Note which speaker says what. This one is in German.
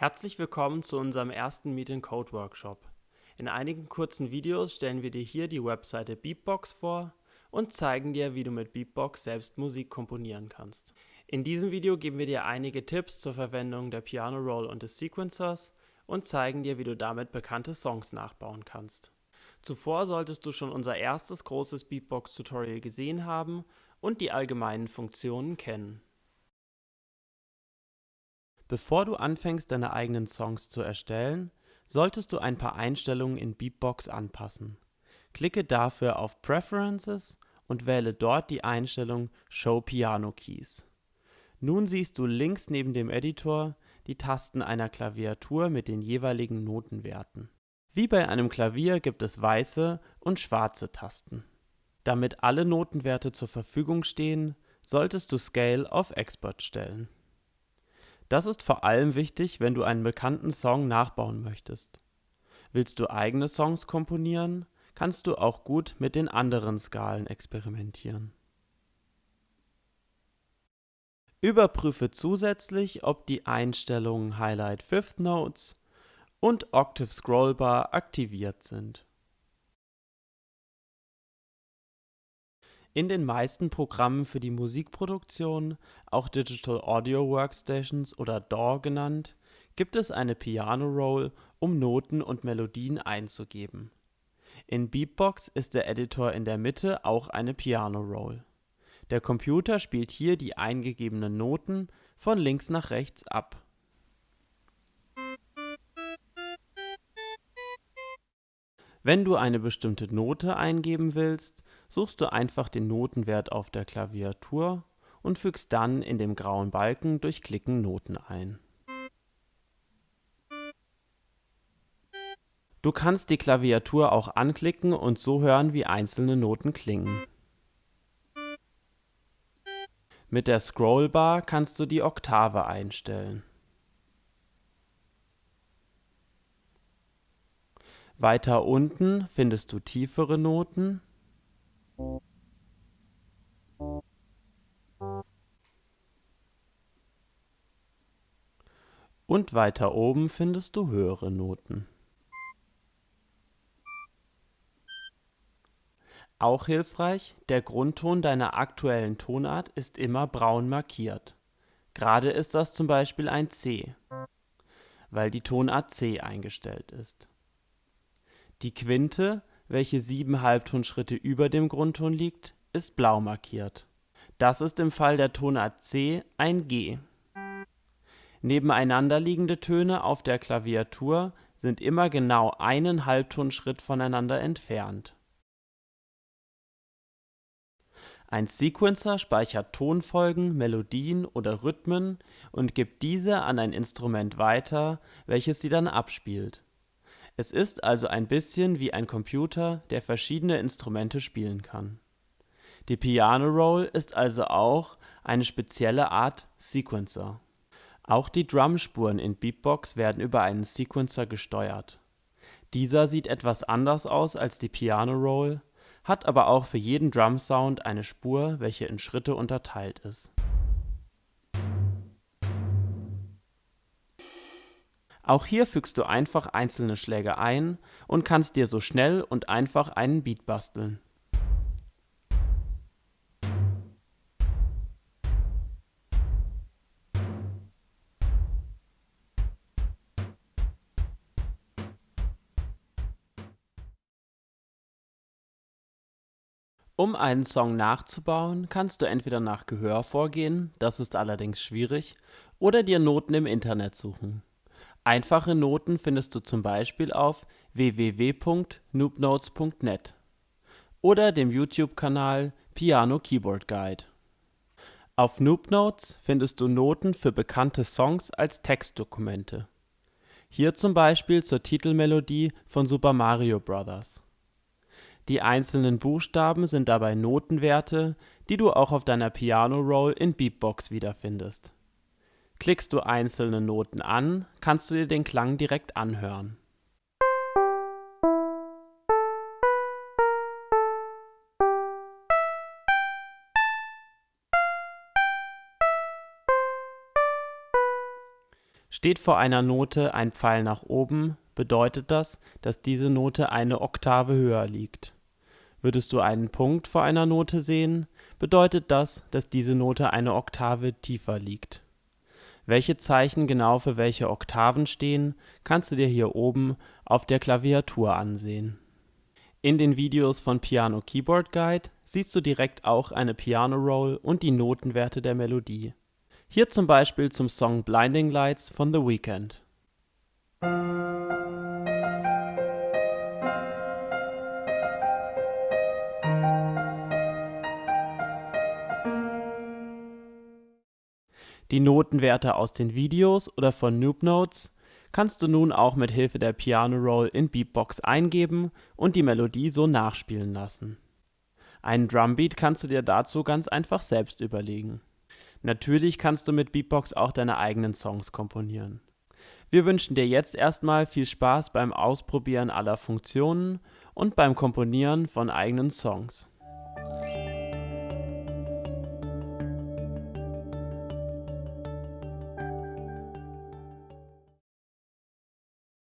Speaker 1: Herzlich willkommen zu unserem ersten Meet Code Workshop. In einigen kurzen Videos stellen wir dir hier die Webseite Beatbox vor und zeigen dir, wie du mit Beatbox selbst Musik komponieren kannst. In diesem Video geben wir dir einige Tipps zur Verwendung der Piano Roll und des Sequencers und zeigen dir, wie du damit bekannte Songs nachbauen kannst. Zuvor solltest du schon unser erstes großes Beatbox-Tutorial gesehen haben und die allgemeinen Funktionen kennen. Bevor du anfängst, deine eigenen Songs zu erstellen, solltest du ein paar Einstellungen in Beatbox anpassen. Klicke dafür auf Preferences und wähle dort die Einstellung Show Piano Keys. Nun siehst du links neben dem Editor die Tasten einer Klaviatur mit den jeweiligen Notenwerten. Wie bei einem Klavier gibt es weiße und schwarze Tasten. Damit alle Notenwerte zur Verfügung stehen, solltest du Scale auf Expert stellen das ist vor allem wichtig, wenn du einen bekannten Song nachbauen möchtest. Willst du eigene Songs komponieren, kannst du auch gut mit den anderen Skalen experimentieren. Überprüfe zusätzlich, ob die Einstellungen Highlight Fifth Notes und Octave Scrollbar aktiviert sind In den meisten Programmen für die Musikproduktion, auch Digital Audio Workstations oder DAW genannt, gibt es eine Piano Roll, um Noten und Melodien einzugeben. In Beatbox ist der Editor in der Mitte auch eine Piano Roll. Der Computer spielt hier die eingegebenen Noten von links nach rechts ab. Wenn du eine bestimmte Note eingeben willst suchst du einfach den Notenwert auf der Klaviatur und fügst dann in dem grauen Balken durch Klicken Noten ein. Du kannst die Klaviatur auch anklicken und so hören, wie einzelne Noten klingen. Mit der Scrollbar kannst du die Oktave einstellen. Weiter unten findest du tiefere Noten und weiter oben findest du höhere Noten. Auch hilfreich, der Grundton deiner aktuellen Tonart ist immer braun markiert. Gerade ist das zum Beispiel ein C, weil die Tonart C eingestellt ist. Die Quinte welche sieben Halbtonschritte über dem Grundton liegt, ist blau markiert. Das ist im Fall der Tonart C ein G. Nebeneinander liegende Töne auf der Klaviatur sind immer genau einen Halbtonschritt voneinander entfernt. Ein Sequencer speichert Tonfolgen, Melodien oder Rhythmen und gibt diese an ein Instrument weiter, welches sie dann abspielt es ist also ein bisschen wie ein Computer, der verschiedene Instrumente spielen kann. Die Piano Roll ist also auch eine spezielle Art Sequencer. Auch die Drumspuren in Beatbox werden über einen Sequencer gesteuert. Dieser sieht etwas anders aus als die Piano Roll, hat aber auch für jeden Drumsound eine Spur, welche in Schritte unterteilt ist Auch hier fügst du einfach einzelne Schläge ein und kannst dir so schnell und einfach einen Beat basteln. Um einen Song nachzubauen, kannst du entweder nach Gehör vorgehen, das ist allerdings schwierig, oder dir Noten im Internet suchen Einfache Noten findest du zum Beispiel auf www.noobnotes.net oder dem YouTube-Kanal Piano Keyboard Guide. Auf Noobnotes findest du Noten für bekannte Songs als Textdokumente. Hier zum Beispiel zur Titelmelodie von Super Mario Bros. Die einzelnen Buchstaben sind dabei Notenwerte, die du auch auf deiner Piano Roll in Beatbox wiederfindest Klickst du einzelne Noten an, kannst du dir den Klang direkt anhören. Steht vor einer Note ein Pfeil nach oben, bedeutet das, dass diese Note eine Oktave höher liegt. Würdest du einen Punkt vor einer Note sehen, bedeutet das, dass diese Note eine Oktave tiefer liegt. Welche Zeichen genau für welche Oktaven stehen, kannst du dir hier oben auf der Klaviatur ansehen. In den Videos von Piano Keyboard Guide siehst du direkt auch eine Piano Roll und die Notenwerte der Melodie. Hier zum Beispiel zum Song Blinding Lights von The Weeknd. Die Notenwerte aus den Videos oder von Noob Notes kannst du nun auch mit Hilfe der Piano Roll in Beatbox eingeben und die Melodie so nachspielen lassen. Einen Drumbeat kannst du dir dazu ganz einfach selbst überlegen. Natürlich kannst du mit Beatbox auch deine eigenen Songs komponieren. Wir wünschen dir jetzt erstmal viel Spaß beim Ausprobieren aller Funktionen und beim Komponieren von eigenen Songs